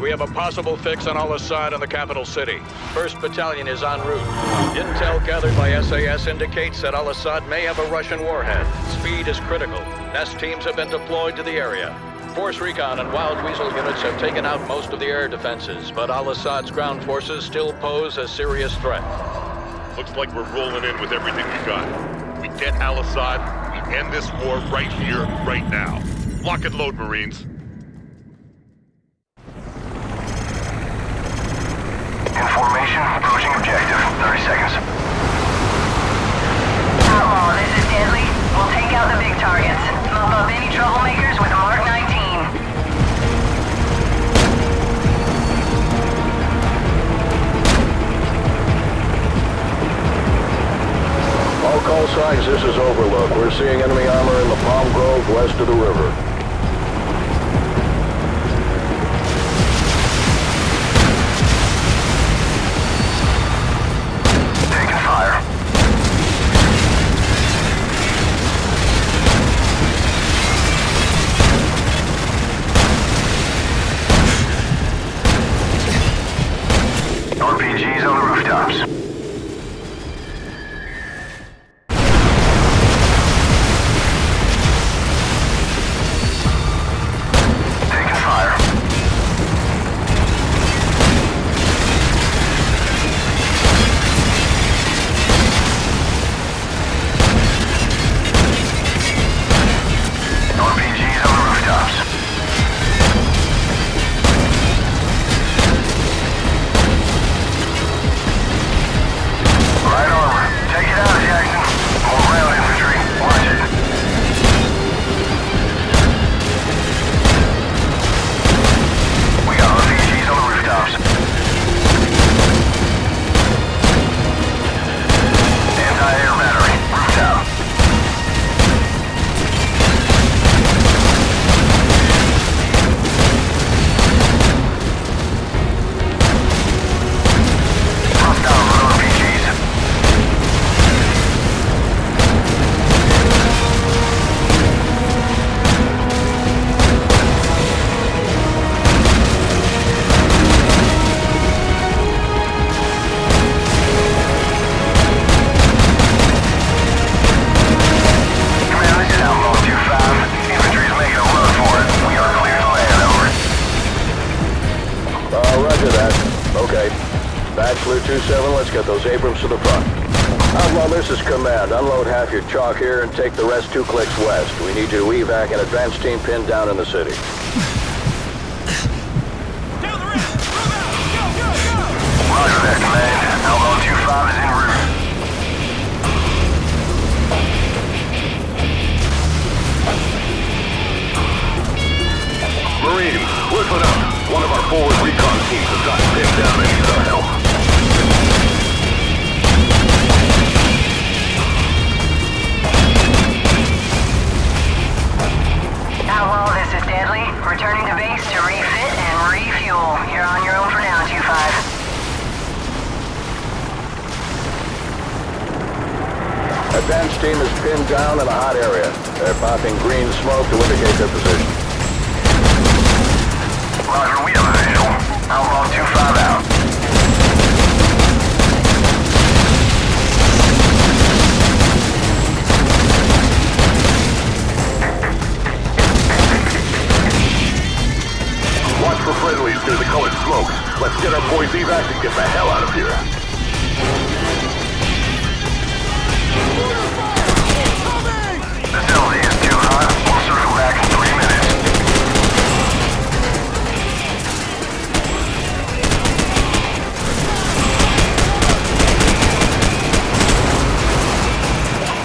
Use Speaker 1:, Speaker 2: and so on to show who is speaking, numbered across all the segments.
Speaker 1: We have a possible fix on Al-Assad in the capital city. First Battalion is en route. Intel gathered by SAS indicates that Al-Assad may have a Russian warhead. Speed is critical. Nest teams have been deployed to the area. Force Recon and Wild Weasel units have taken out most of the air defenses, but Al-Assad's ground forces still pose a serious threat.
Speaker 2: Looks like we're rolling in with everything we got. We get Al-Assad, we end this war right here, right now. Lock and load, Marines.
Speaker 3: Objective. 30 seconds.
Speaker 4: Outlaw, this is Deadly. We'll take out the big targets. Mop up any troublemakers with Mark 19.
Speaker 5: All call signs, this is Overlord. We're seeing enemy armor in the Palm Grove west of the river.
Speaker 3: Rooftops.
Speaker 5: 7, let's get those Abrams to the front. Uh, Outlaw, this is command. Unload half your chalk here and take the rest two clicks west. We need you to evac an advance team pinned down in the city. Down the ramp! Move out! Go, go, go!
Speaker 3: Roger that, command. Outlaw 25 is en route.
Speaker 2: Listen up. One of our forward recon teams has gotten pinned down
Speaker 5: in They're popping green smoke to indicate their position.
Speaker 3: Roger, we have a visual. Outlaw 2-5 out.
Speaker 2: Watch for friendlies near the colored smoke. Let's get our boys evac and get the hell out of here.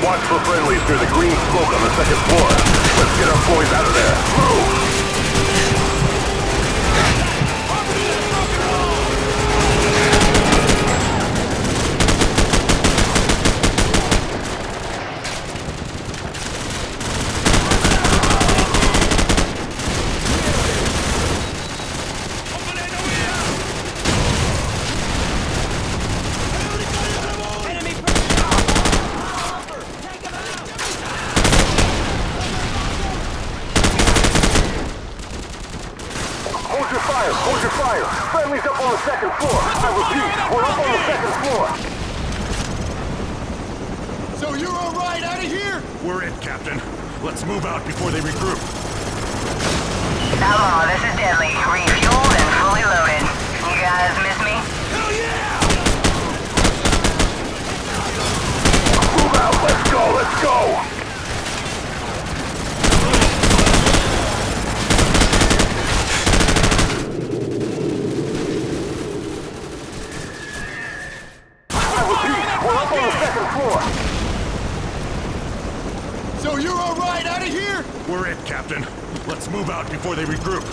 Speaker 2: Watch for friendlies near the green smoke on the second floor. Let's get our boys out of there. Move! Repeat, we're up on the second floor.
Speaker 6: So you're all right out of here?
Speaker 7: We're it, Captain. Let's move out before they regroup.
Speaker 4: Outlaw, this is Deadly. Refueled and fully loaded. You guys miss me?
Speaker 6: Hell yeah!
Speaker 2: Move out, let's go, let's go! I repeat, we're up on the second floor.
Speaker 6: So you're all right out of here?
Speaker 7: We're it, Captain. Let's move out before they regroup.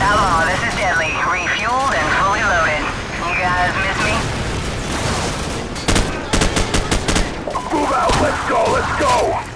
Speaker 4: Outlaw, this is Deadly. Refueled and fully loaded. You guys miss me?
Speaker 2: Move out, let's go, let's go!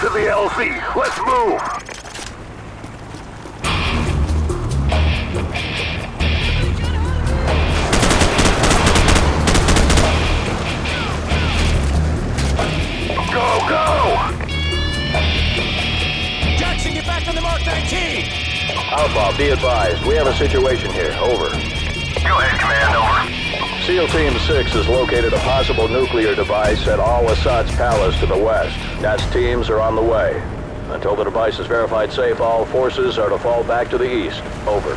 Speaker 2: To the LZ, let's move! Go, go!
Speaker 6: Jackson, get back on the Mark 19!
Speaker 5: Outlaw, be advised. We have a situation here. Over.
Speaker 2: Go ahead, Command, over.
Speaker 5: SEAL Team 6 has located a possible nuclear device at Al-Assad's palace to the west. Nest teams are on the way. Until the device is verified safe, all forces are to fall back to the east. Over.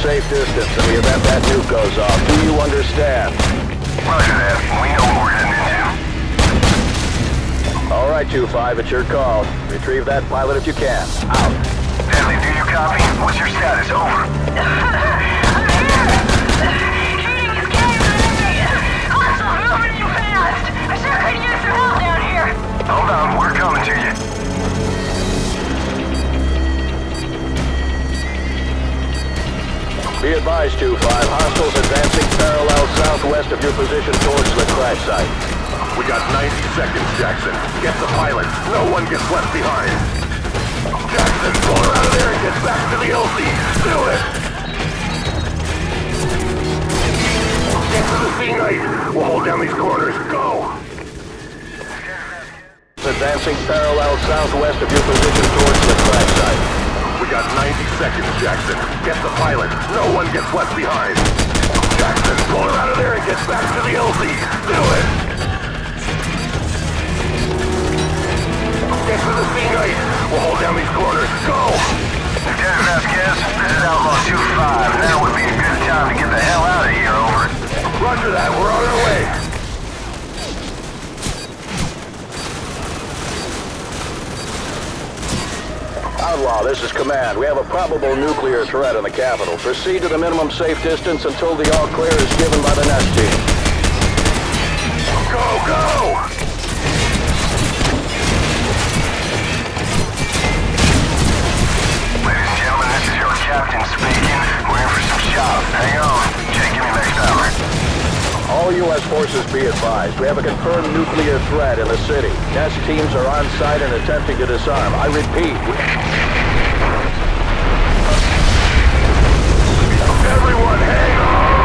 Speaker 5: Safe distance in the event that nuke goes off. Do you understand?
Speaker 2: Roger that. We know what we're heading into.
Speaker 5: All right, 2-5, it's your call. Retrieve that pilot if you can. Out.
Speaker 2: Deadly, do you copy? What's your status? Over.
Speaker 4: 625. Hostiles
Speaker 5: advancing parallel southwest of your position towards the crash site.
Speaker 2: We got 90 seconds, Jackson. Get the pilots. No one gets left behind. Jackson, pull her out of there and get back to the LZ. Do it! Get to the Sea Knight. We'll hold down these corners. Go!
Speaker 5: Advancing parallel southwest of your position towards the crash site.
Speaker 2: Got 90 seconds, Jackson. Get the pilot. No one gets left behind. Outlaw,
Speaker 5: this is Command. We have a probable nuclear threat in the capital. Proceed to the minimum safe distance until the all clear is given by the nest team. Forces be advised. We have a confirmed nuclear threat in the city. Nest teams are on site and attempting to disarm. I repeat,
Speaker 3: Everyone, hang on!